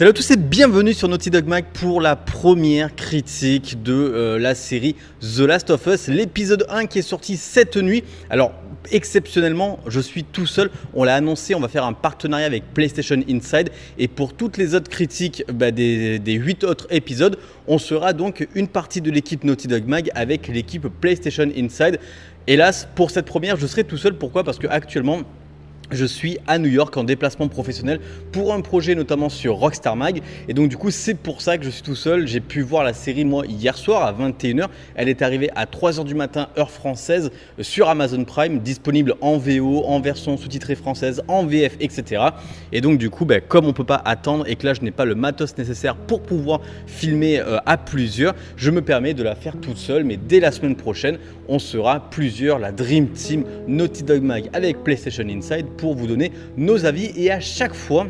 Salut à tous et bienvenue sur Naughty Dog Mag pour la première critique de euh, la série The Last of Us, l'épisode 1 qui est sorti cette nuit. Alors exceptionnellement, je suis tout seul, on l'a annoncé, on va faire un partenariat avec PlayStation Inside et pour toutes les autres critiques bah, des, des 8 autres épisodes, on sera donc une partie de l'équipe Naughty Dog Mag avec l'équipe PlayStation Inside. Hélas, pour cette première, je serai tout seul. Pourquoi? Parce que actuellement, je suis à New York en déplacement professionnel pour un projet notamment sur Rockstar Mag et donc du coup c'est pour ça que je suis tout seul. J'ai pu voir la série moi hier soir à 21h. Elle est arrivée à 3h du matin heure française sur Amazon Prime, disponible en VO, en version sous-titrée française, en VF, etc. Et donc du coup ben, comme on peut pas attendre et que là je n'ai pas le matos nécessaire pour pouvoir filmer euh, à plusieurs, je me permets de la faire toute seule mais dès la semaine prochaine on sera plusieurs, la Dream Team Naughty Dog Mag avec PlayStation Inside pour vous donner nos avis. Et à chaque fois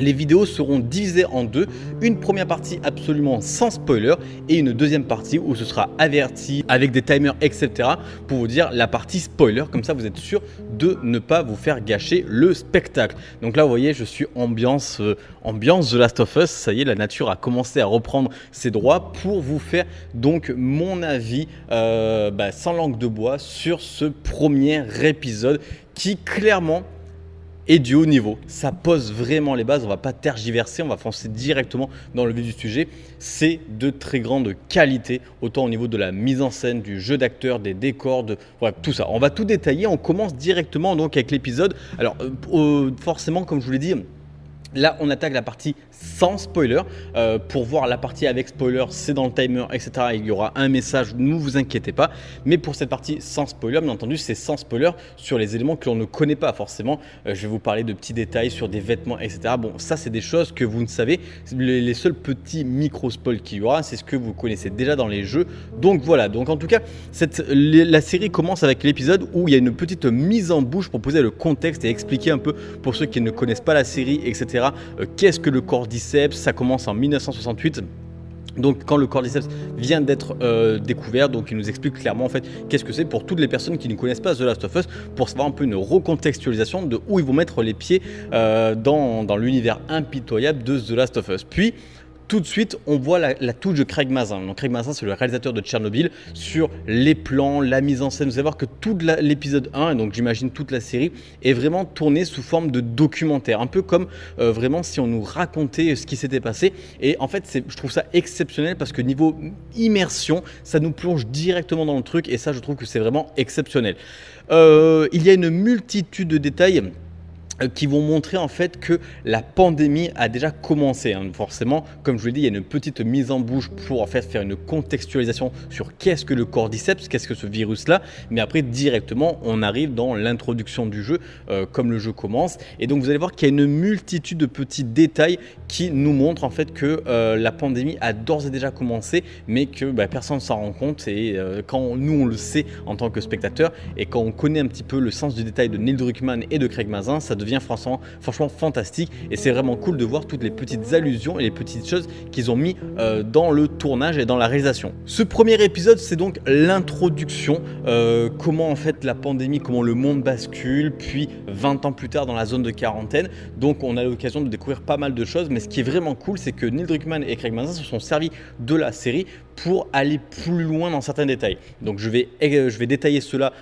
les vidéos seront divisées en deux, une première partie absolument sans spoiler et une deuxième partie où ce sera averti avec des timers etc pour vous dire la partie spoiler. Comme ça vous êtes sûr de ne pas vous faire gâcher le spectacle. Donc là vous voyez je suis ambiance, euh, ambiance The Last of Us, ça y est la nature a commencé à reprendre ses droits pour vous faire donc mon avis euh, bah, sans langue de bois sur ce premier épisode qui clairement et du haut niveau. Ça pose vraiment les bases, on va pas tergiverser, on va foncer directement dans le vif du sujet. C'est de très grande qualité, autant au niveau de la mise en scène, du jeu d'acteur, des décors, de tout ça. On va tout détailler, on commence directement donc avec l'épisode. Alors euh, forcément, comme je vous l'ai dit, Là, on attaque la partie sans spoiler. Euh, pour voir la partie avec spoiler, c'est dans le timer, etc. Il y aura un message, ne vous inquiétez pas. Mais pour cette partie sans spoiler, bien entendu, c'est sans spoiler sur les éléments que l'on ne connaît pas forcément. Euh, je vais vous parler de petits détails sur des vêtements, etc. Bon, ça, c'est des choses que vous ne savez. Les, seuls petits micro-spoils qu'il y aura, c'est ce que vous connaissez déjà dans les jeux. Donc voilà, donc en tout cas, la série commence avec l'épisode où il y a une petite mise en bouche pour poser le contexte et expliquer un peu pour ceux qui ne connaissent pas la série, etc euh, qu'est-ce que le cordyceps Ça commence en 1968. Donc quand le cordyceps vient d'être euh, découvert, donc il nous explique clairement en fait qu'est-ce que c'est pour toutes les personnes qui ne connaissent pas The Last of Us, pour savoir un peu une recontextualisation de où ils vont mettre les pieds euh, dans, dans l'univers impitoyable de The Last of Us. Puis tout de suite, on voit la, touche de Craig Mazin. Donc Craig Mazin, c'est le réalisateur de Tchernobyl, sur les plans, la mise en scène. Vous allez voir que tout l'épisode 1, et donc j'imagine toute la série, est vraiment tourné sous forme de documentaire. Un peu comme euh, vraiment si on nous racontait ce qui s'était passé. Et en fait, je trouve ça exceptionnel parce que niveau immersion, ça nous plonge directement dans le truc. Et ça, je trouve que c'est vraiment exceptionnel. Euh, il y a une multitude de détails qui vont montrer en fait que la pandémie a déjà commencé. Hein. Forcément, comme je vous l'ai dit, il y a une petite mise en bouche pour en fait faire une contextualisation sur qu'est-ce que le cordyceps, qu'est-ce que ce virus-là. Mais après, directement, on arrive dans l'introduction du jeu, euh, comme le jeu commence. Et donc, vous allez voir qu'il y a une multitude de petits détails qui nous montrent en fait que euh, la pandémie a d'ores et déjà commencé, mais que bah, personne ne s'en rend compte. Et quand nous, on le sait en tant que spectateur, et quand on connaît un petit peu le sens du détail de Neil Druckmann et de Craig Mazin, ça devient franchement, franchement fantastique et c'est vraiment cool de voir toutes les petites allusions et les petites choses qu'ils ont mis euh, dans le tournage et dans la réalisation. Ce premier épisode c'est donc l'introduction, euh, comment en fait la pandémie, comment le monde bascule, puis 20 ans plus tard dans la zone de quarantaine. Donc on a l'occasion de découvrir pas mal de choses, mais ce qui est vraiment cool c'est que Neil Druckmann et Craig Mazin se sont servis de la série pour aller plus loin dans certains détails. Donc je vais, euh, je vais détailler cela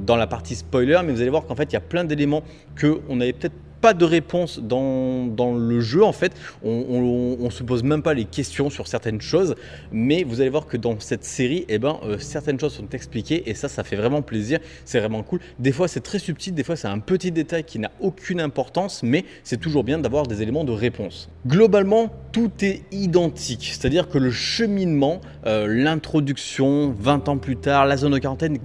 dans la partie spoiler, mais vous allez voir qu'en fait il y a plein d'éléments qu'on n'avait peut-être pas de réponse dans, dans, le jeu en fait, on, se pose même pas les questions sur certaines choses, mais vous allez voir que dans cette série, eh ben, euh, certaines choses sont expliquées et ça, ça fait vraiment plaisir, c'est vraiment cool. Des fois c'est très subtil, des fois c'est un petit détail qui n'a aucune importance, mais c'est toujours bien d'avoir des éléments de réponse. Globalement, tout est identique, c'est-à-dire que le cheminement, euh, l'introduction, 20 ans plus tard, la zone de quarantaine,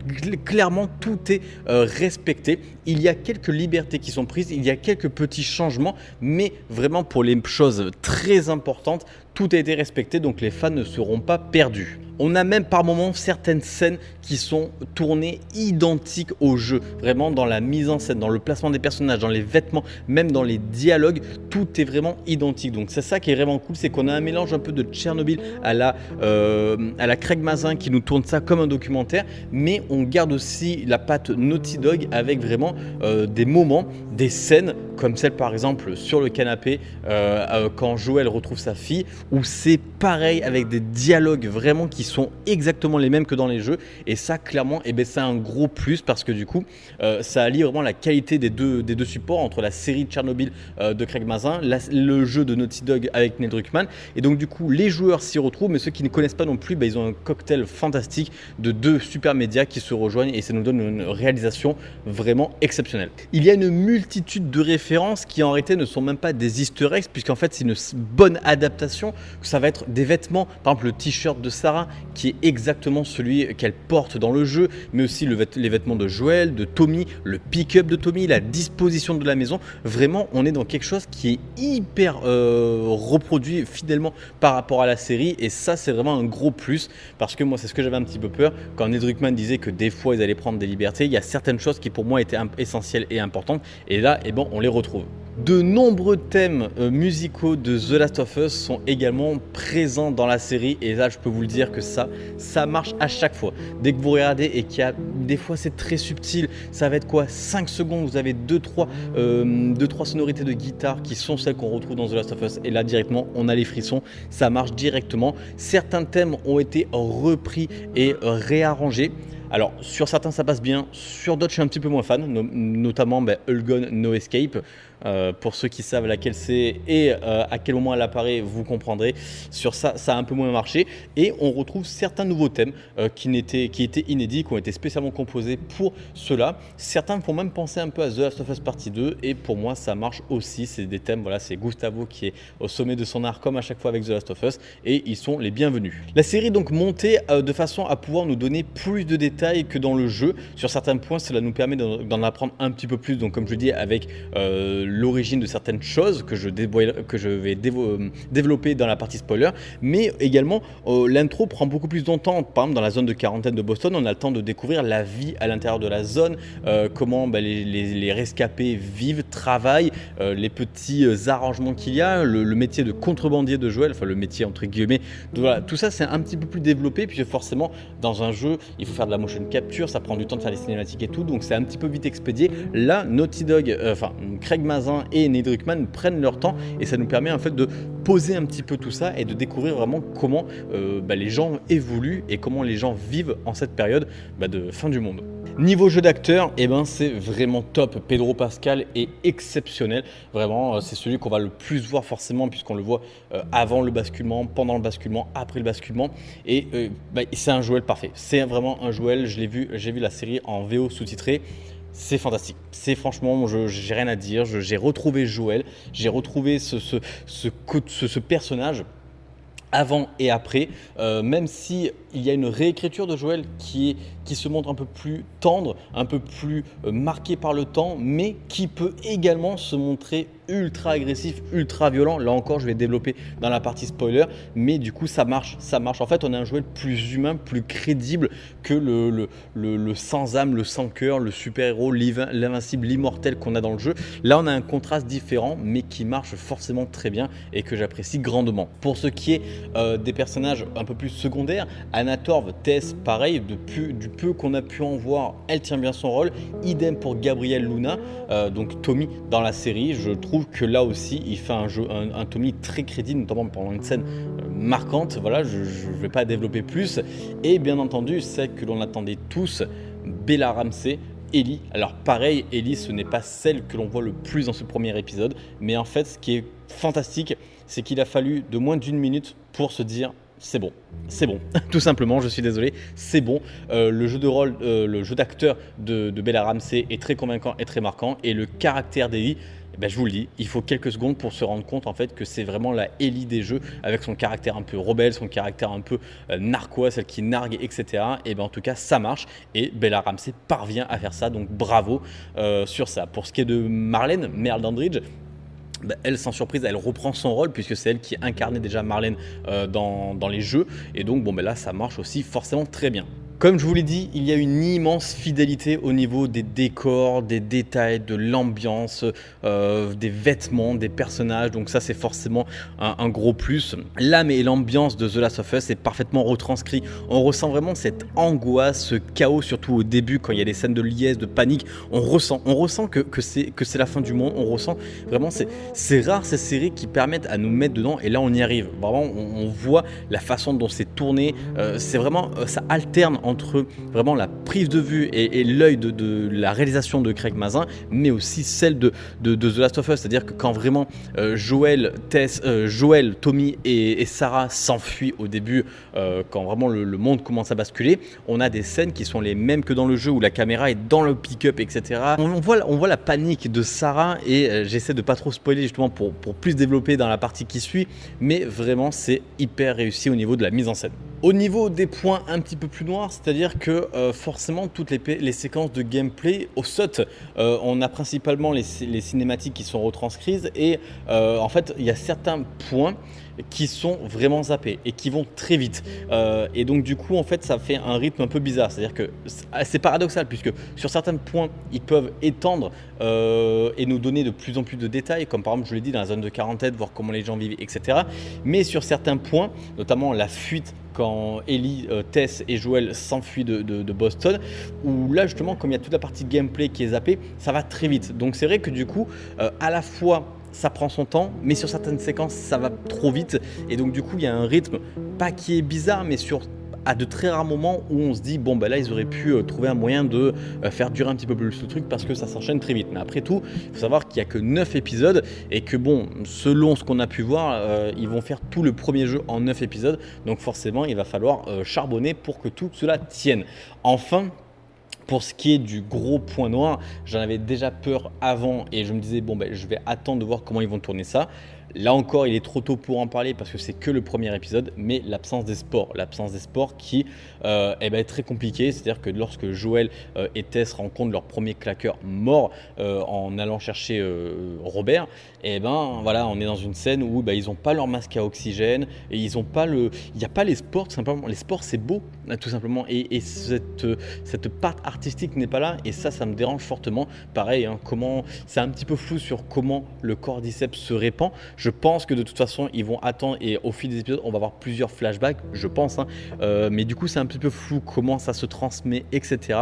clairement tout est euh, respecté. Il y a quelques libertés qui sont prises, il y a quelques petits changements, mais vraiment pour les choses très importantes, tout a été respecté, donc les fans ne seront pas perdus. On a même par moments certaines scènes qui sont tournées identiques au jeu. Vraiment dans la mise en scène, dans le placement des personnages, dans les vêtements, même dans les dialogues, tout est vraiment identique. Donc c'est ça qui est vraiment cool, c'est qu'on a un mélange un peu de Tchernobyl à la, euh, Craig Mazin qui nous tourne ça comme un documentaire, mais on garde aussi la patte Naughty Dog avec vraiment euh, des moments, des scènes comme celle par exemple sur le canapé euh, quand Joël retrouve sa fille, où c'est pareil avec des dialogues vraiment qui sont exactement les mêmes que dans les jeux. Et ça, clairement, et eh ben, c'est un gros plus parce que du coup, euh, ça allie vraiment la qualité des deux, des deux supports entre la série Tchernobyl euh, de Craig Mazin, le jeu de Naughty Dog avec Neil Druckmann. Et donc, du coup, les joueurs s'y retrouvent, mais ceux qui ne connaissent pas non plus, ben, ils ont un cocktail fantastique de deux super médias qui se rejoignent et ça nous donne une réalisation vraiment exceptionnelle. Il y a une multitude de références qui en réalité ne sont même pas des easter eggs, puisqu'en fait, c'est une bonne adaptation. Ça va être des vêtements, par exemple, le t-shirt de Sarah qui est exactement celui qu'elle porte dans le jeu, mais aussi les vêtements de Joël, de Tommy, le pick-up de Tommy, la disposition de la maison. Vraiment, on est dans quelque chose qui est hyper euh, reproduit fidèlement par rapport à la série, et ça, c'est vraiment un gros plus, parce que moi, c'est ce que j'avais un petit peu peur quand Ned Druckmann disait que des fois, ils allaient prendre des libertés. Il y a certaines choses qui, pour moi, étaient essentielles et importantes, et là, eh bon, on les retrouve. De nombreux thèmes euh, musicaux de The Last of Us sont également présents dans la série et là je peux vous le dire que ça, ça marche à chaque fois. Dès que vous regardez et qu'il y a des fois c'est très subtil, ça va être quoi? 5 secondes, vous avez 2-3 euh, sonorités de guitare qui sont celles qu'on retrouve dans The Last of Us et là directement on a les frissons, ça marche directement. Certains thèmes ont été repris et réarrangés. Alors, sur certains, ça passe bien. Sur d'autres, je suis un petit peu moins fan, notamment ben, No Escape. Euh, pour ceux qui savent laquelle c'est et euh, à quel moment elle apparaît, vous comprendrez. Sur ça, ça a un peu moins marché. Et on retrouve certains nouveaux thèmes euh, qui, qui étaient inédits, qui ont été spécialement composés pour cela. Certains font même penser un peu à The Last of Us Partie 2. Et pour moi, ça marche aussi. C'est des thèmes, voilà, c'est Gustavo qui est au sommet de son art, comme à chaque fois avec The Last of Us. Et ils sont les bienvenus. La série donc montée de façon à pouvoir nous donner plus de détails que dans le jeu. Sur certains points, cela nous permet d'en apprendre un petit peu plus. Donc, comme je dis, avec l'origine de certaines choses que je, que je vais euh, développer dans la partie spoiler, mais également euh, l'intro prend beaucoup plus de temps. Par exemple, dans la zone de quarantaine de Boston, on a le temps de découvrir la vie à l'intérieur de la zone, euh, comment bah, les, rescapés vivent, travaillent, les petits arrangements qu'il y a, le, métier de contrebandier de Joël, enfin le métier entre guillemets. tout ça c'est un petit peu plus développé, puis forcément dans un jeu, il faut faire de la motion capture, ça prend du temps de faire les cinématiques et tout, donc c'est un petit peu vite expédié. Là, Naughty Dog, enfin Craig Mazin et Ned prennent leur temps et ça nous permet en fait de poser un petit peu tout ça et de découvrir vraiment comment euh, bah, les gens évoluent et comment les gens vivent en cette période bah, de fin du monde. Niveau jeu d'acteur, eh ben, c'est vraiment top. Pedro Pascal est exceptionnel. Vraiment, euh, c'est celui qu'on va le plus voir forcément puisqu'on le voit euh, avant le basculement, pendant le basculement, après le basculement. Et bah, c'est un Joël parfait. C'est vraiment un Joël. Je l'ai vu, j'ai vu la série en VO sous-titré. C'est fantastique. C'est franchement, je j'ai rien à dire. J'ai retrouvé Joël, j'ai retrouvé ce, personnage avant et après, euh, même si il y a une réécriture de Joël qui, se montre un peu plus tendre, un peu plus euh, marqué par le temps, mais qui peut également se montrer ultra agressif, ultra violent. Là encore, je vais développer dans la partie spoiler, mais du coup, ça marche, ça marche. En fait, on a un jouet plus humain, plus crédible que le, sans âme, le sans cœur, le super-héros, l'invincible, l'immortel qu'on a dans le jeu. Là, on a un contraste différent, mais qui marche forcément très bien et que j'apprécie grandement. Pour ce qui est euh, des personnages un peu plus secondaires, Anna Torv, Tess, pareil, du peu qu'on a pu en voir, elle tient bien son rôle. Idem pour Gabriel Luna, euh, donc Tommy dans la série. Je trouve que là aussi, il fait un, jeu, un, Tommy très crédible, notamment pendant une scène euh, marquante. Voilà, je ne vais pas développer plus. Et bien entendu, celle que l'on attendait tous, Bella Ramsey, Ellie. Alors pareil, Ellie, ce n'est pas celle que l'on voit le plus dans ce premier épisode, mais en fait, ce qui est fantastique, c'est qu'il a fallu de moins d'une minute pour se dire c'est bon, c'est bon, tout simplement, je suis désolé, c'est bon. Euh, le jeu de rôle, euh, le jeu d'acteur de, de, Bella Ramsey est très convaincant et très marquant, et le caractère d'Ellie, ben, je vous le dis, il faut quelques secondes pour se rendre compte en fait que c'est vraiment la Ellie des jeux avec son caractère un peu rebelle, son caractère un peu euh, narquois, celle qui nargue, etc. Et ben en tout cas, ça marche et Bella Ramsey parvient à faire ça, donc bravo euh, sur ça. Pour ce qui est de Marlène, Merle Dandridge, bah, elle, sans surprise, elle reprend son rôle puisque c'est elle qui incarnait déjà Marlène euh, dans, dans, les jeux. Et donc, bon, ben là, ça marche aussi forcément très bien. Comme je vous l'ai dit, il y a une immense fidélité au niveau des décors, des détails, de l'ambiance, euh, des vêtements, des personnages. Donc ça, c'est forcément un, gros plus. L'âme et l'ambiance de The Last of Us est parfaitement retranscrit. On ressent vraiment cette angoisse, ce chaos, surtout au début, quand il y a des scènes de liesse, de panique. On ressent, on ressent que, que c'est la fin du monde. On ressent vraiment, c'est rare ces séries qui permettent à nous mettre dedans. Et là, on y arrive. Vraiment, on, voit la façon dont c'est tourné. Euh, c'est vraiment, euh, ça alterne entre vraiment la prise de vue et, l'œil de, la réalisation de Craig Mazin, mais aussi celle de, The Last of Us. C'est-à-dire que quand vraiment euh, Joël, Tess, euh, Tommy et, Sarah s'enfuient au début, euh, quand vraiment le, monde commence à basculer, on a des scènes qui sont les mêmes que dans le jeu où la caméra est dans le pick-up, etc. On, voit, la panique de Sarah et j'essaie de pas trop spoiler justement pour, pour plus développer dans la partie qui suit, mais vraiment c'est hyper réussi au niveau de la mise en scène. Au niveau des points un petit peu plus noirs, c'est-à-dire que euh, forcément toutes les, séquences de gameplay au SOT, euh, on a principalement les, cinématiques qui sont retranscrites et euh, en fait il y a certains points qui sont vraiment zappés et qui vont très vite. et donc du coup en fait ça fait un rythme un peu bizarre, c'est-à-dire que c'est paradoxal puisque sur certains points ils peuvent étendre et nous donner de plus en plus de détails, comme par exemple je l'ai dit dans la zone de quarantaine, voir comment les gens vivent, etc. Mais sur certains points, notamment la fuite quand Ellie, euh, Tess et Joel s'enfuient de, Boston, où là justement comme il y a toute la partie gameplay qui est zappée, ça va très vite. Donc c'est vrai que du coup, euh, à la fois ça prend son temps, mais sur certaines séquences ça va trop vite, et donc du coup il y a un rythme, pas qui est bizarre, mais sur à de très rares moments où on se dit bon ben là ils auraient pu euh, trouver un moyen de euh, faire durer un petit peu plus le truc parce que ça s'enchaîne très vite. Mais après tout, il faut savoir qu'il n'y a que 9 épisodes et que bon, selon ce qu'on a pu voir, euh, ils vont faire tout le premier jeu en 9 épisodes. Donc forcément, il va falloir charbonner pour que tout cela tienne. Enfin, pour ce qui est du gros point noir, j'en avais déjà peur avant et je me disais bon ben je vais attendre de voir comment ils vont tourner ça. Là encore, il est trop tôt pour en parler parce que c'est que le premier épisode, mais l'absence des sports. L'absence des sports qui euh, eh ben, très compliquée. C'est-à-dire que lorsque Joël euh, et Tess rencontrent leur premier claqueur mort euh, en allant chercher Robert, et eh ben voilà, on est dans une scène où bah, ils n'ont pas leur masque à oxygène et ils ont pas le, il n'y a pas les sports tout simplement. Les sports c'est beau tout simplement et, cette cette part artistique n'est pas là et ça ça me dérange fortement. Pareil, hein, comment c'est un petit peu flou sur comment le cordyceps se répand. Je pense que de toute façon, ils vont attendre et au fil des épisodes, on va avoir plusieurs flashbacks, je pense. Hein. Euh, mais du coup, c'est un petit peu flou comment ça se transmet, etc.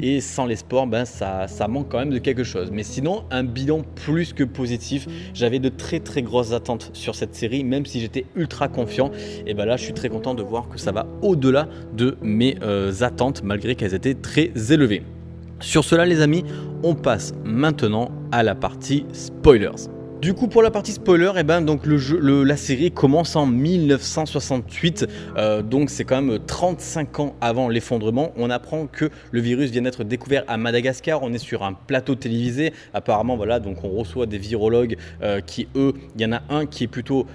Et sans les sports, ben, ça, manque quand même de quelque chose. Mais sinon, un bilan plus que positif. J'avais de très très grosses attentes sur cette série, même si j'étais ultra confiant. Et ben là, je suis très content de voir que ça va au-delà de mes euh, attentes, malgré qu'elles étaient très élevées. Sur cela les amis, on passe maintenant à la partie spoilers. Du coup, pour la partie spoiler, eh ben, donc la série commence en 1968, euh, donc c'est quand même 35 ans avant l'effondrement. On apprend que le virus vient d'être découvert à Madagascar. On est sur un plateau télévisé. Apparemment, voilà, donc on reçoit des virologues euh, qui, eux, il y en a un qui est plutôt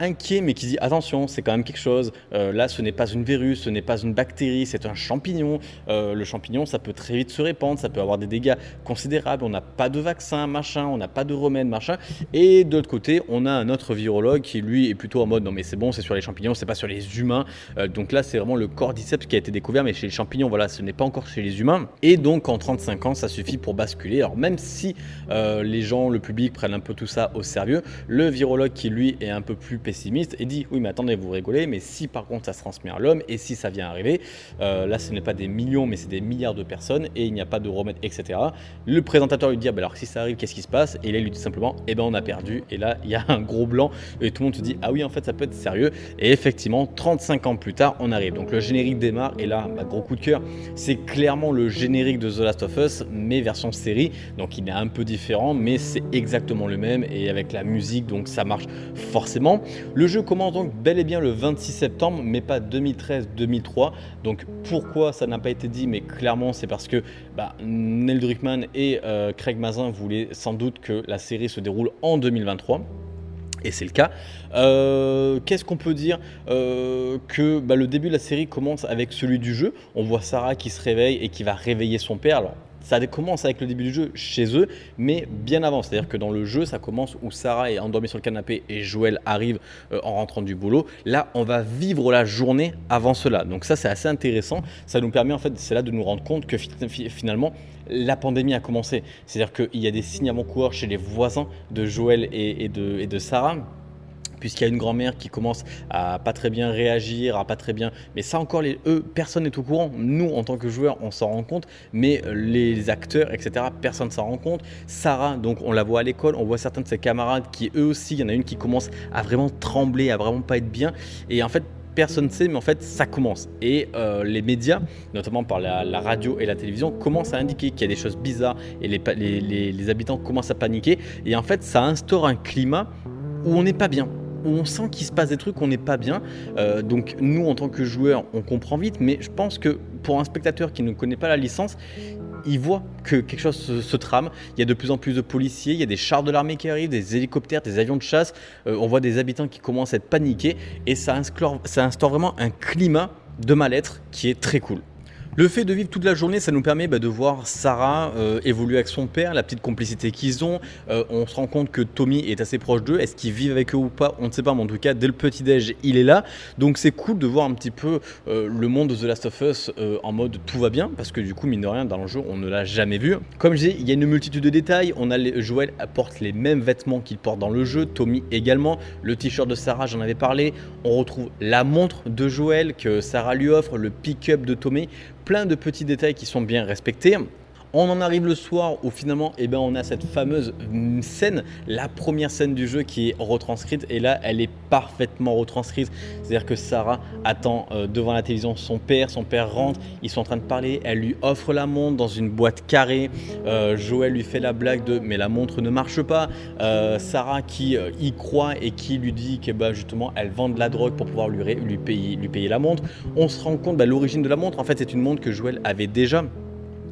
inquiet, mais qui dit attention, c'est quand même quelque chose. Euh, là, ce n'est pas une virus, ce n'est pas une bactérie, c'est un champignon. Euh, le champignon, ça peut très vite se répandre, ça peut avoir des dégâts considérables. On n'a pas de vaccin, machin, on n'a pas de remède, machin. Et de l'autre côté, on a un autre virologue qui, lui, est plutôt en mode non, mais c'est bon, c'est sur les champignons, c'est pas sur les humains. Euh, donc là, c'est vraiment le cordyceps qui a été découvert, mais chez les champignons, voilà, ce n'est pas encore chez les humains. Et donc, en 35 ans, ça suffit pour basculer. Alors, même si les gens, le public prennent un peu tout ça au sérieux, le virologue qui, lui, est un peu plus pessimiste et dit oui mais attendez vous rigolez mais si par contre ça se transmet à l'homme et si ça vient arriver euh, là ce n'est pas des millions mais c'est des milliards de personnes et il n'y a pas de remède etc le présentateur lui dit ah, bah alors si ça arrive qu'est-ce qui se passe? Et là il lui dit simplement eh ben on a perdu. Et là il y a un gros blanc et tout le monde se dit ah oui en fait ça peut être sérieux. Et effectivement 35 ans plus tard on arrive. Donc le générique démarre et là bah, gros coup de cœur c'est clairement le générique de The Last of Us mais version série. Donc il est un peu différent mais c'est exactement le même et avec la musique donc ça marche forcément le jeu commence donc bel et bien le 26 septembre, mais pas 2013-2003. Donc pourquoi ça n'a pas été dit? Mais clairement, c'est parce que bah, Neil Druckmann et euh, Craig Mazin voulaient sans doute que la série se déroule en 2023 et c'est le cas. Euh, qu'est-ce qu'on peut dire? Euh, Que bah, le début de la série commence avec celui du jeu. On voit Sarah qui se réveille et qui va réveiller son père. Alors ça commence avec le début du jeu chez eux, mais bien avant. C'est-à-dire que dans le jeu, ça commence où Sarah est endormie sur le canapé et Joël arrive euh, en rentrant du boulot. Là, on va vivre la journée avant cela. Donc ça, c'est assez intéressant. Ça nous permet en fait, c'est là de nous rendre compte que finalement, la pandémie a commencé. C'est-à-dire qu'il y a des signes avant-coureurs chez les voisins de Joël et, de, et de Sarah puisqu'il y a une grand-mère qui commence à pas très bien réagir, à pas très bien. Mais ça encore, les, eux, personne n'est au courant. Nous, en tant que joueurs, on s'en rend compte, mais euh, les acteurs, etc., personne ne s'en rend compte. Sarah, donc on la voit à l'école, on voit certains de ses camarades qui, eux aussi, il y en a une qui commence à vraiment trembler, à vraiment pas être bien. Et en fait, personne ne sait, mais en fait, ça commence. Et euh, les médias, notamment par la, radio et la télévision, commencent à indiquer qu'il y a des choses bizarres et les, habitants commencent à paniquer. Et en fait, ça instaure un climat où on n'est pas bien on sent qu'il se passe des trucs, on n'est pas bien. Euh, donc nous, en tant que joueurs, on comprend vite, mais je pense que pour un spectateur qui ne connaît pas la licence, il voit que quelque chose se, trame. Il y a de plus en plus de policiers, il y a des chars de l'armée qui arrivent, des hélicoptères, des avions de chasse. Euh, on voit des habitants qui commencent à être paniqués et ça instaure, ça instaure vraiment un climat de mal-être qui est très cool. Le fait de vivre toute la journée, ça nous permet bah, de voir Sarah euh, évoluer avec son père, la petite complicité qu'ils ont. Euh, on se rend compte que Tommy est assez proche d'eux. Est-ce qu'ils vivent avec eux ou pas? On ne sait pas, mais en tout cas, dès le petit-déj, il est là. Donc c'est cool de voir un petit peu euh, le monde de The Last of Us en mode tout va bien, parce que du coup, mine de rien, dans le jeu, on ne l'a jamais vu. Comme je dis, il y a une multitude de détails. On a les, Joël apporte les mêmes vêtements qu'il porte dans le jeu, Tommy également. Le t-shirt de Sarah, j'en avais parlé. On retrouve la montre de Joël que Sarah lui offre, le pick-up de Tommy plein de petits détails qui sont bien respectés. On en arrive le soir où finalement eh ben, on a cette fameuse scène, la première scène du jeu qui est retranscrite et là elle est parfaitement retranscrite. C'est-à-dire que Sarah attend euh, devant la télévision son père, son père rentre, ils sont en train de parler, elle lui offre la montre dans une boîte carrée. Euh, Joël lui fait la blague de mais la montre ne marche pas. Euh, Sarah qui y croit et qui lui dit que bah, justement elle vend de la drogue pour pouvoir lui, lui, payer, lui payer la montre. On se rend compte bah, l'origine de la montre en fait c'est une montre que Joël avait déjà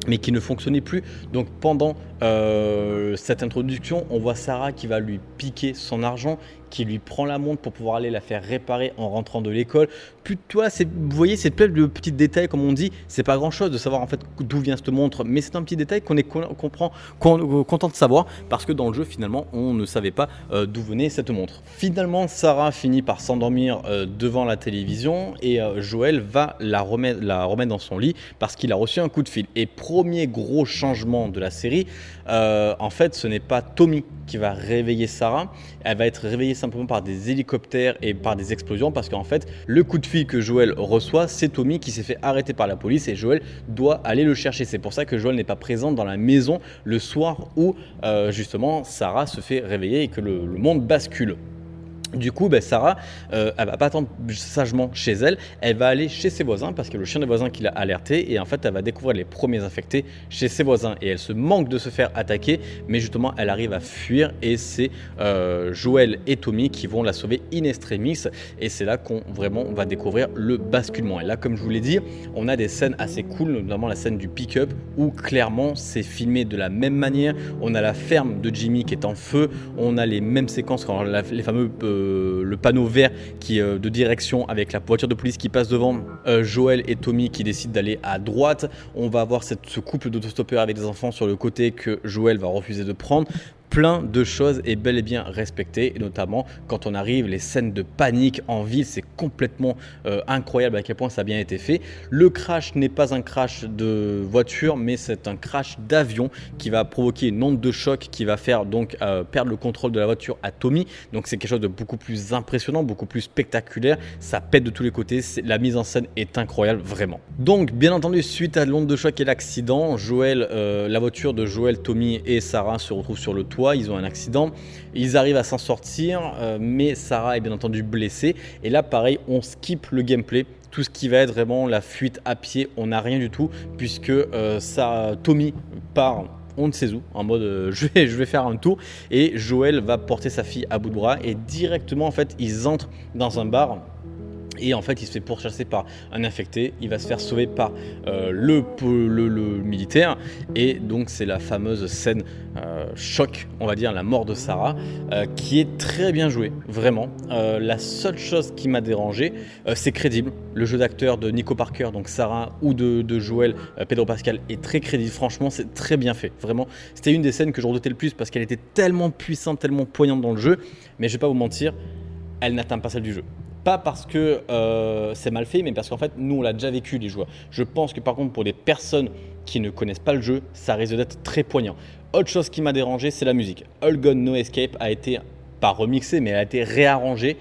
mais qui ne fonctionnait plus. Donc pendant euh, cette introduction, on voit Sarah qui va lui piquer son argent, qui lui prend la montre pour pouvoir aller la faire réparer en rentrant de l'école. Puis toi, vous voyez, c'est plein de petits détails, comme on dit, c'est pas grand chose de savoir en fait d'où vient cette montre, mais c'est un petit détail qu'on est comprend, euh, content de savoir parce que dans le jeu, finalement, on ne savait pas euh, d'où venait cette montre. Finalement, Sarah finit par s'endormir devant la télévision et Joël va la remettre, la remettre dans son lit parce qu'il a reçu un coup de fil. Et premier gros changement de la série, euh, en fait, ce n'est pas Tommy qui va réveiller Sarah. Elle va être réveillée simplement par des hélicoptères et par des explosions parce qu'en fait, le coup de fil que Joël reçoit, c'est Tommy qui s'est fait arrêter par la police et Joël doit aller le chercher. C'est pour ça que Joël n'est pas présent dans la maison le soir où euh, justement Sarah se fait réveiller et que le monde bascule. Du coup, ben, Sarah, euh, elle va pas attendre sagement chez elle, elle va aller chez ses voisins parce que le chien des voisins qui l'a alerté et en fait elle va découvrir les premiers infectés chez ses voisins. Et elle se manque de se faire attaquer mais justement elle arrive à fuir. Et c'est euh, Joël et Tommy qui vont la sauver in extremis. Et c'est là qu'on vraiment va découvrir le basculement. Et là comme je vous l'ai dit on a des scènes assez cool notamment la scène du pick-up où clairement c'est filmé de la même manière. On a la ferme de Jimmy qui est en feu. On a les mêmes séquences les fameux euh, le panneau vert qui euh, de direction avec la voiture de police qui passe devant, euh, Joël et Tommy qui décident d'aller à droite. On va avoir cette, ce couple d'autostoppeurs avec des enfants sur le côté que Joël va refuser de prendre plein de choses est bel et bien respecté, et notamment quand on arrive, les scènes de panique en ville, c'est complètement euh, incroyable à quel point ça a bien été fait. Le crash n'est pas un crash de voiture, mais c'est un crash d'avion qui va provoquer une onde de choc qui va faire donc euh, perdre le contrôle de la voiture à Tommy. Donc c'est quelque chose de beaucoup plus impressionnant, beaucoup plus spectaculaire. Ça pète de tous les côtés, la mise en scène est incroyable, vraiment. Donc bien entendu, suite à l'onde de choc et l'accident, Joël, euh, la voiture de Joël, Tommy et Sarah se retrouvent sur le toit ils ont un accident, ils arrivent à s'en sortir, euh, mais Sarah est bien entendu blessée. Et là, pareil, on skip le gameplay. Tout ce qui va être vraiment la fuite à pied, on n'a rien du tout, puisque euh, ça, Tommy part on ne sait où, en mode euh, je vais faire un tour, et Joël va porter sa fille à bout de bras, et directement en fait ils entrent dans un bar Et en fait, il se fait pourchasser par un infecté, il va se faire sauver par euh, le, militaire. Et donc, c'est la fameuse scène euh, choc, on va dire, la mort de Sarah, euh, qui est très bien jouée, vraiment. la seule chose qui m'a dérangé, c'est crédible. Le jeu d'acteur de Nico Parker, donc Sarah, ou de, de Joël, Pedro Pascal, est très crédible. Franchement, c'est très bien fait, vraiment. C'était une des scènes que je redoutais le plus parce qu'elle était tellement puissante, tellement poignante dans le jeu. Mais je vais pas vous mentir, elle n'atteint pas celle du jeu. Pas parce que euh, c'est mal fait, mais parce qu'en fait, nous, on l'a déjà vécu, les joueurs. Je pense que par contre, pour des personnes qui ne connaissent pas le jeu, ça risque d'être très poignant. Autre chose qui m'a dérangé, c'est la musique. All Gone No Escape a été, pas remixé, mais a été réarrangé.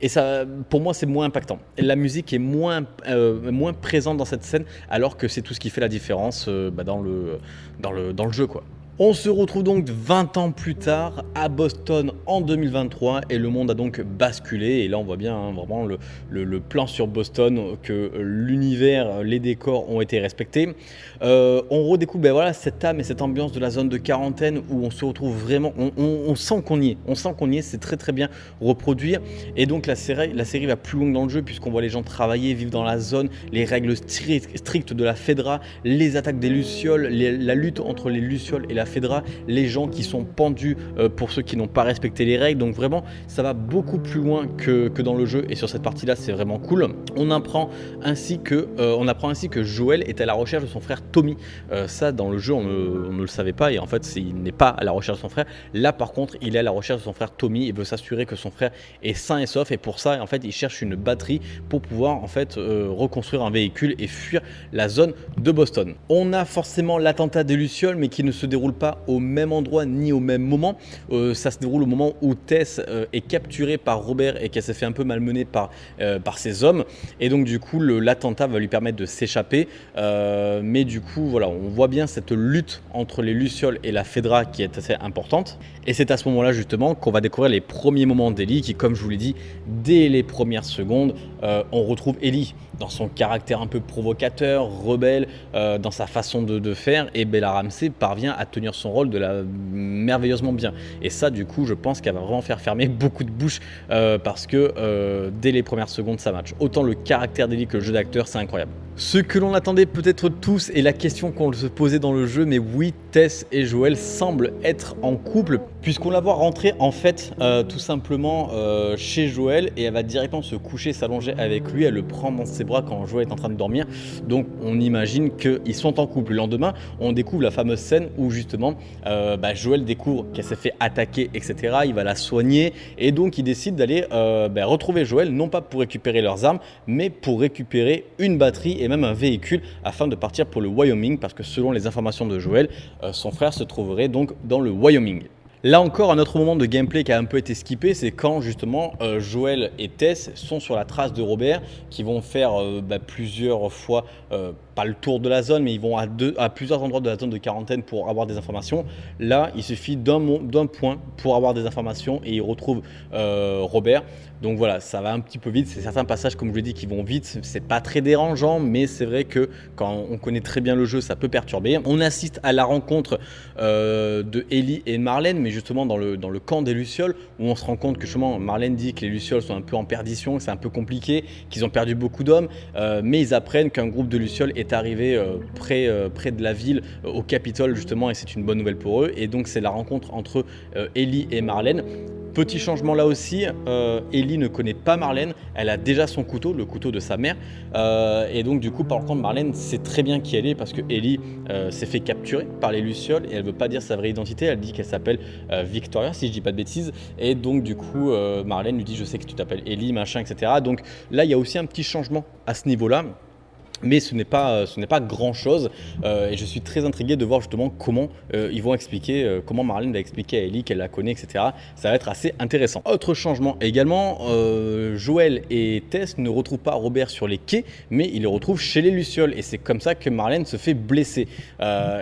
Et ça, pour moi, c'est moins impactant. la musique est moins, euh, moins présente dans cette scène, alors que c'est tout ce qui fait la différence euh, bah, dans, le, dans, le, dans le jeu. quoi. On se retrouve donc 20 ans plus tard à Boston en 2023 et le monde a donc basculé. Et là on voit bien hein, vraiment le, plan sur Boston que l'univers, les décors ont été respectés. Euh, on redécouvre ben cette âme et cette ambiance de la zone de quarantaine où on se retrouve vraiment, on, sent qu'on y est, on sent qu'on y est, c'est très très bien reproduit et donc la série, va plus loin dans le jeu puisqu'on voit les gens travailler, vivre dans la zone, les règles strictes de la Fedra, les attaques des Lucioles, la lutte entre les Lucioles et la Fedra, les gens qui sont pendus euh, pour ceux qui n'ont pas respecté les règles. Donc vraiment, ça va beaucoup plus loin que, que dans le jeu. Et sur cette partie-là, c'est vraiment cool. On apprend ainsi que, euh, on apprend ainsi que Joël est à la recherche de son frère Tommy. Euh, ça, dans le jeu, on ne, le savait pas. Et en fait, il n'est pas à la recherche de son frère. Là, par contre, il est à la recherche de son frère Tommy. Il veut s'assurer que son frère est sain et sauf. Et pour ça, en fait, il cherche une batterie pour pouvoir en fait reconstruire un véhicule et fuir la zone de Boston. On a forcément l'attentat des Lucioles, mais qui ne se déroule pas au même endroit ni au même moment. Euh, ça se déroule au moment où Tess euh, est capturée par Robert et qu'elle s'est fait un peu malmener par, euh, par ses hommes. Et donc du coup, l'attentat va lui permettre de s'échapper. mais du coup, voilà, on voit bien cette lutte entre les Lucioles et la Fedra qui est assez importante. Et c'est à ce moment-là justement qu'on va découvrir les premiers moments d'Ellie qui, comme je vous l'ai dit, dès les premières secondes, on retrouve Ellie dans son caractère un peu provocateur, rebelle, dans sa façon de, de faire. Et Bella Ramsey parvient à tenir son rôle de la merveilleusement bien. Et ça, du coup, je pense qu'elle va vraiment faire fermer beaucoup de bouches euh, parce que euh, dès les premières secondes, ça match. Autant le caractère d'Ellie que le jeu d'acteur, c'est incroyable. Ce que l'on attendait peut-être tous et la question qu'on se posait dans le jeu, mais oui, Tess et Joël semblent être en couple puisqu'on la voit rentrer en fait euh, tout simplement chez Joël et elle va directement se coucher, s'allonger avec lui, elle le prend dans ses bras quand Joël est en train de dormir. Donc on imagine qu'ils sont en couple. Le lendemain, on découvre la fameuse scène où justement euh, bah, Joël découvre qu'elle s'est fait attaquer, etc. Il va la soigner et donc il décide d'aller euh, bah, retrouver Joël, non pas pour récupérer leurs armes, mais pour récupérer une batterie et même un véhicule afin de partir pour le Wyoming parce que selon les informations de Joël, euh, son frère se trouverait donc dans le Wyoming. Là encore, un autre moment de gameplay qui a un peu été skippé, c'est quand justement Joël et Tess sont sur la trace de Robert, qui vont faire bah, plusieurs fois pas le tour de la zone, mais ils vont à, plusieurs endroits de la zone de quarantaine pour avoir des informations. Là, il suffit d'un point pour avoir des informations et ils retrouvent euh, Robert. Donc voilà, ça va un petit peu vite. C'est certains passages, comme je l'ai dit, qui vont vite. C'est pas très dérangeant, mais c'est vrai que quand on connaît très bien le jeu, ça peut perturber. On assiste à la rencontre euh, de Ellie et Marlène, mais justement dans le, camp des Lucioles, où on se rend compte que justement Marlène dit que les Lucioles sont un peu en perdition, c'est un peu compliqué, qu'ils ont perdu beaucoup d'hommes, euh, mais ils apprennent qu'un groupe de Lucioles est arrivé euh, près, euh, près de la ville, au Capitole justement, et c'est une bonne nouvelle pour eux. Et donc c'est la rencontre entre Ellie et Marlène. Petit changement là aussi, Ellie ne connaît pas Marlène, elle a déjà son couteau, le couteau de sa mère. et donc du coup, par contre, Marlène sait très bien qui elle est parce que Ellie s'est fait capturer par les Lucioles et elle veut pas dire sa vraie identité, elle dit qu'elle s'appelle Victoria, si je dis pas de bêtises. Et donc du coup, Marlène lui dit je sais que tu t'appelles Ellie, machin, etc. Donc là, il y a aussi un petit changement à ce niveau-là mais ce n'est pas, ce n'est pas grand chose euh, et je suis très intrigué de voir justement comment euh, ils vont expliquer, euh, comment Marlène va expliquer à Ellie qu'elle la connaît, etc. Ça va être assez intéressant. Autre changement également, Joël et Tess ne retrouvent pas Robert sur les quais, mais ils le retrouvent chez les Lucioles et c'est comme ça que Marlène se fait blesser.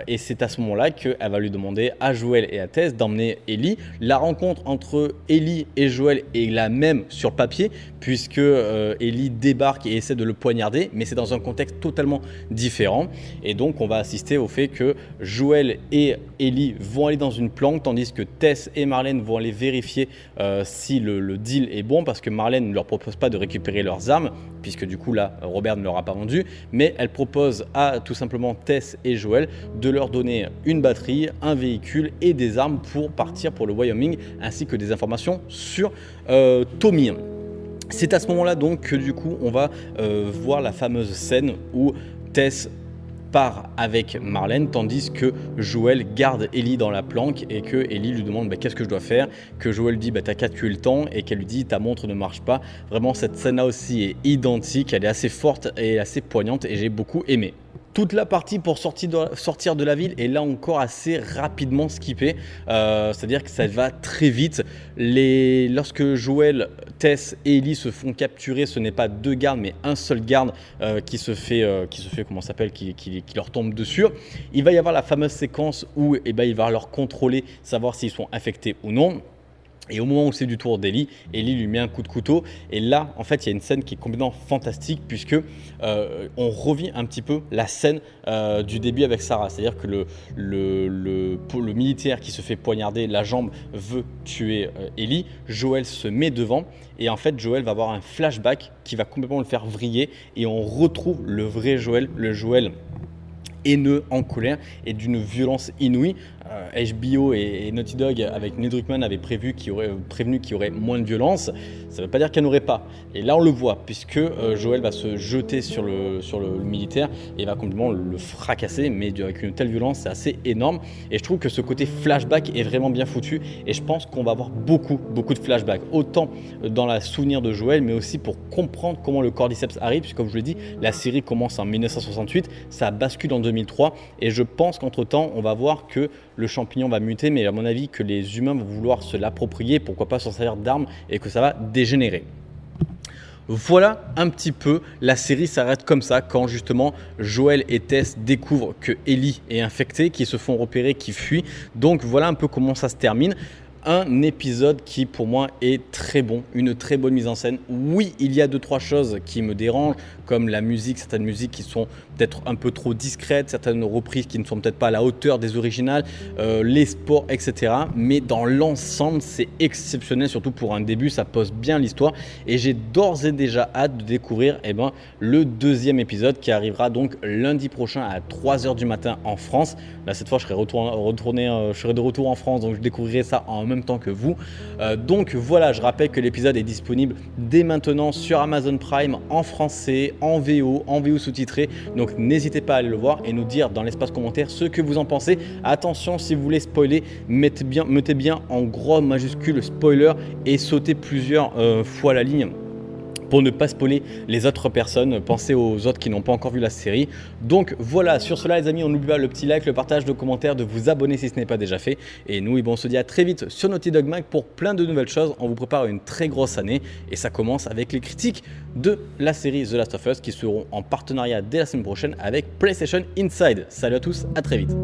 et c'est à ce moment-là qu'elle va lui demander à Joël et à Tess d'emmener Ellie. La rencontre entre Ellie et Joël est la même sur papier puisque Ellie débarque et essaie de le poignarder, mais c'est dans un contexte totalement différents. Et donc on va assister au fait que Joël et Ellie vont aller dans une planque, tandis que Tess et Marlène vont aller vérifier euh, si le, deal est bon, parce que Marlène ne leur propose pas de récupérer leurs armes, puisque du coup là, Robert ne leur a pas vendu, mais elle propose à tout simplement Tess et Joël de leur donner une batterie, un véhicule et des armes pour partir pour le Wyoming, ainsi que des informations sur euh, Tommy. C'est à ce moment-là donc que du coup on va euh, voir la fameuse scène où Tess part avec Marlène tandis que Joël garde Ellie dans la planque et que Ellie lui demande bah, qu'est-ce que je dois faire? Que Joël dit bah, t'as qu'à tuer le temps et qu'elle lui dit ta montre ne marche pas. Vraiment cette scène là aussi est identique elle est assez forte et assez poignante et j'ai beaucoup aimé toute la partie pour sortir de, la ville est là encore assez rapidement skippée. Euh, c'est-à-dire que ça va très vite. Lorsque Joël, Tess et Ellie se font capturer, ce n'est pas deux gardes, mais un seul garde euh, qui se fait, euh, qui comment s'appelle, qui, qui, leur tombe dessus. Il va y avoir la fameuse séquence où eh ben, il va leur contrôler, savoir s'ils sont infectés ou non. Et au moment où c'est du tour d'Eli, Eli lui met un coup de couteau. Et là, en fait, il y a une scène qui est complètement fantastique puisque euh, on revit un petit peu la scène euh, du début avec Sarah. C'est-à-dire que le, militaire qui se fait poignarder la jambe veut tuer euh, Ellie. Joël se met devant et en fait, Joël va avoir un flashback qui va complètement le faire vriller et on retrouve le vrai Joël, le Joël haineux, en colère et d'une violence inouïe. HBO euh, et, Naughty Dog avec Neil Druckmann avaient prévu prévenu qu'il y aurait moins de violence. Ça ne veut pas dire qu'il n'y en aurait pas. Et là, on le voit, puisque euh, Joël va se jeter sur le, sur le, militaire et va complètement le fracasser, mais avec une telle violence, c'est assez énorme. Et je trouve que ce côté flashback est vraiment bien foutu. Et je pense qu'on va avoir beaucoup, beaucoup de flashbacks. Autant dans la souvenir de Joël, mais aussi pour comprendre comment le cordyceps arrive. Puisque, comme je l'ai dit, la série commence en 1968, ça bascule en 2003. Et je pense qu'entre-temps, on va voir que le champignon va muter, mais à mon avis que les humains vont vouloir se l'approprier, pourquoi pas s'en servir d'armes, et que ça va dégénérer. Voilà un petit peu, la série s'arrête comme ça quand justement Joël et Tess découvrent que Ellie est infectée, qui se font repérer, qui fuient. Donc voilà un peu comment ça se termine un épisode qui pour moi est très bon, une très bonne mise en scène. Oui, il y a deux trois choses qui me dérangent, comme la musique, certaines musiques qui sont peut-être un peu trop discrètes, certaines reprises qui ne sont peut-être pas à la hauteur des originales, euh, les sports, etc. Mais dans l'ensemble, c'est exceptionnel, surtout pour un début, ça pose bien l'histoire. Et j'ai d'ores et déjà hâte de découvrir eh ben, le deuxième épisode qui arrivera donc lundi prochain à 3h du matin en France. Là, cette fois, je serai, retourné, euh, je serai de retour en France, donc je découvrirai ça en même temps que vous. Euh, donc voilà, je rappelle que l'épisode est disponible dès maintenant sur Amazon Prime en français, en VO, en VO sous-titré. Donc n'hésitez pas à aller le voir et nous dire dans l'espace commentaire ce que vous en pensez. Attention, si vous voulez spoiler, mettez bien, en gros majuscule spoiler et sautez plusieurs euh, fois la ligne pour ne pas spoiler les autres personnes. Pensez aux autres qui n'ont pas encore vu la série. Donc voilà, sur cela les amis, on n'oublie pas le petit like, le partage, le commentaire, de vous abonner si ce n'est pas déjà fait. Et nous, on se dit à très vite sur Naughty Dog Mag pour plein de nouvelles choses. On vous prépare une très grosse année et ça commence avec les critiques de la série The Last of Us qui seront en partenariat dès la semaine prochaine avec PlayStation Inside. Salut à tous, à très vite.